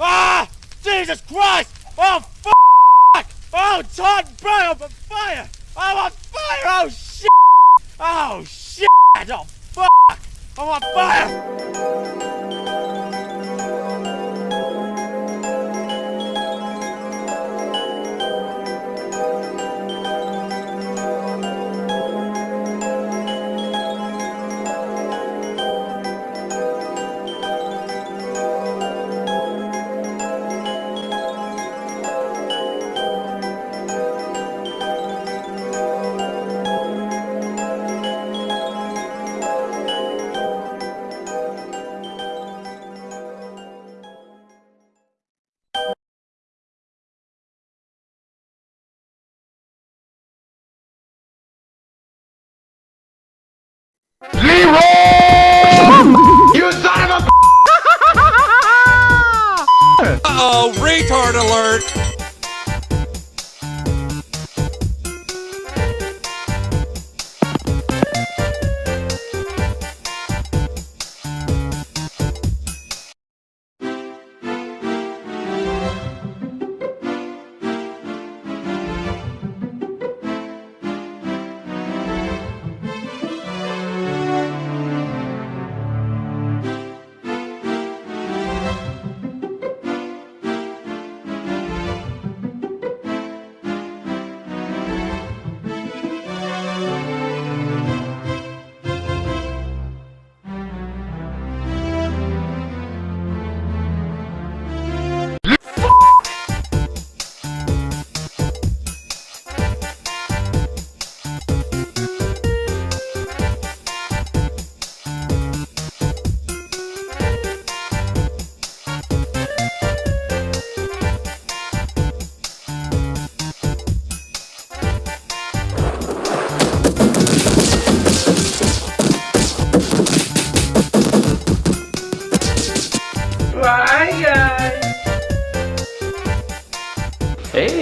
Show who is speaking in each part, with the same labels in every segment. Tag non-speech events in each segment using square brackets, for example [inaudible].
Speaker 1: Ah! Jesus Christ! Oh, fuck! Oh, Todd I'm on fire! I'm on fire! Oh, shit! Oh, shit! Oh, fuck! I'm on fire!
Speaker 2: You son of a [laughs] [laughs]
Speaker 3: Uh-oh, retard alert!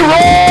Speaker 4: roar!